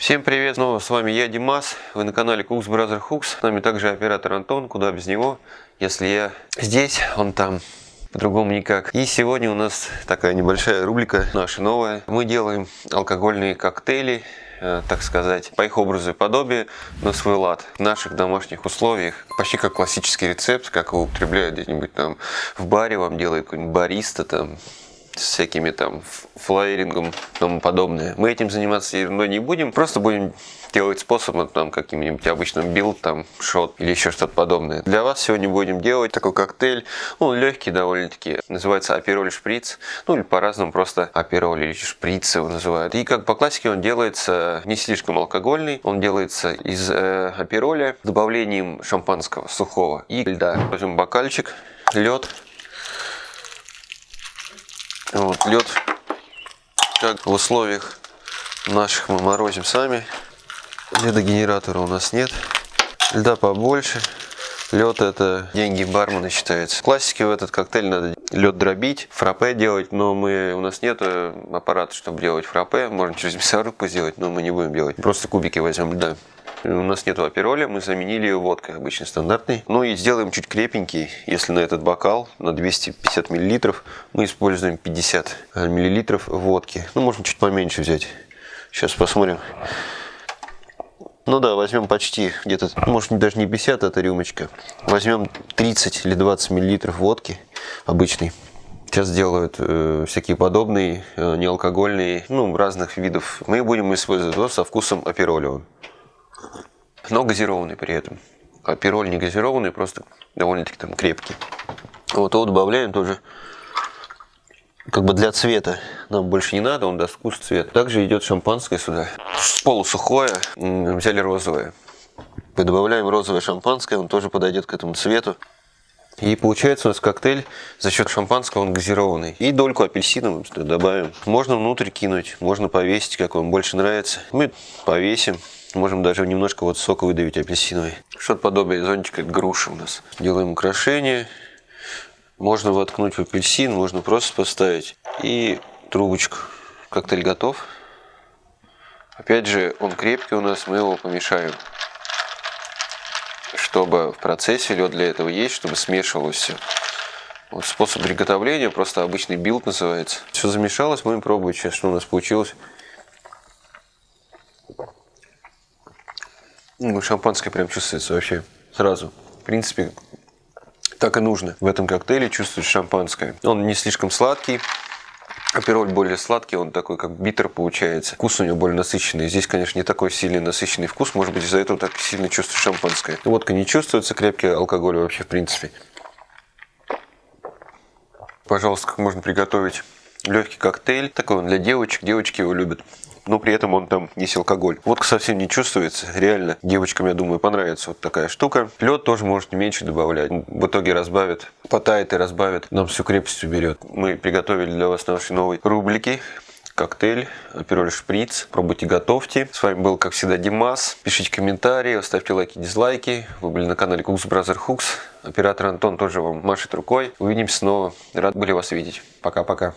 Всем привет, снова с вами я, Димас, вы на канале Cooks Brother Hooks, с нами также оператор Антон, куда без него, если я здесь, он там, по-другому никак. И сегодня у нас такая небольшая рубрика, наша новая, мы делаем алкогольные коктейли, э, так сказать, по их образу и подобию, на свой лад, в наших домашних условиях, почти как классический рецепт, как его употребляют где-нибудь там в баре, вам делает какой-нибудь бариста там, с всякими там флейрингом и тому подобное. Мы этим заниматься ерундой не будем, просто будем делать способом там каким-нибудь обычным build, там шот или еще что-то подобное. Для вас сегодня будем делать такой коктейль, ну легкий довольно-таки, называется апероль шприц, ну или по-разному просто апероль или шприц его называют. И как по классике он делается не слишком алкогольный, он делается из э, апероля с добавлением шампанского сухого и льда. Возьмем бокальчик, лед, вот лед, как в условиях наших мы морозим сами. Ледогенератора у нас нет. Льда побольше. Лед это деньги бармена считается. В классике в этот коктейль надо лед дробить, фраппе делать, но мы у нас нет аппарата, чтобы делать фраппе. Можно через мясорубку сделать, но мы не будем делать. Просто кубики возьмем льда. У нас нет апероля, мы заменили ее водкой, обычно стандартной. Ну и сделаем чуть крепенький, если на этот бокал, на 250 мл, мы используем 50 мл водки. Ну, можно чуть поменьше взять. Сейчас посмотрим. Ну да, возьмем почти где-то, может даже не 50 эта рюмочка. Возьмем 30 или 20 мл водки обычной. Сейчас делают э, всякие подобные, э, неалкогольные, ну, разных видов. Мы будем использовать его со вкусом аперолевым но газированный при этом. А пироль не газированный, просто довольно-таки там крепкий. Вот его добавляем тоже как бы для цвета. Нам больше не надо, он даст вкус цвет. Также идет шампанское сюда. Полусухое, взяли розовое. Добавляем розовое шампанское, он тоже подойдет к этому цвету. И получается у нас коктейль за счет шампанского он газированный. И дольку апельсина добавим. Можно внутрь кинуть, можно повесить, как вам больше нравится. Мы повесим. Можем даже немножко вот сока выдавить апельсиновый. Что-то подобие зонтика груши у нас. Делаем украшение. Можно воткнуть в апельсин, можно просто поставить. И трубочку. Коктейль готов. Опять же, он крепкий у нас, мы его помешаем. Чтобы в процессе лед для этого есть, чтобы смешивалось все. Вот способ приготовления, просто обычный build называется. Все замешалось, будем пробовать сейчас, что у нас получилось. Ну, шампанское прям чувствуется вообще сразу. В принципе, так и нужно. В этом коктейле чувствуешь шампанское. Он не слишком сладкий. Апероль более сладкий, он такой как битер получается. Вкус у него более насыщенный. Здесь, конечно, не такой сильный насыщенный вкус. Может быть, из-за этого так сильно чувствуешь шампанское. Водка не чувствуется, крепкий алкоголь вообще в принципе. Пожалуйста, как можно приготовить легкий коктейль. Такой он для девочек. Девочки его любят но при этом он там есть алкоголь. Водка совсем не чувствуется, реально. Девочкам, я думаю, понравится вот такая штука. Лед тоже можете меньше добавлять. В итоге разбавит, потает и разбавит, нам всю крепость уберет. Мы приготовили для вас наши новые рублики коктейль, апероль шприц. Пробуйте, готовьте. С вами был, как всегда, Димас. Пишите комментарии, ставьте лайки, дизлайки. Вы были на канале Cooks Brother Hooks. Оператор Антон тоже вам машет рукой. Увидимся снова. Рад были вас видеть. Пока-пока.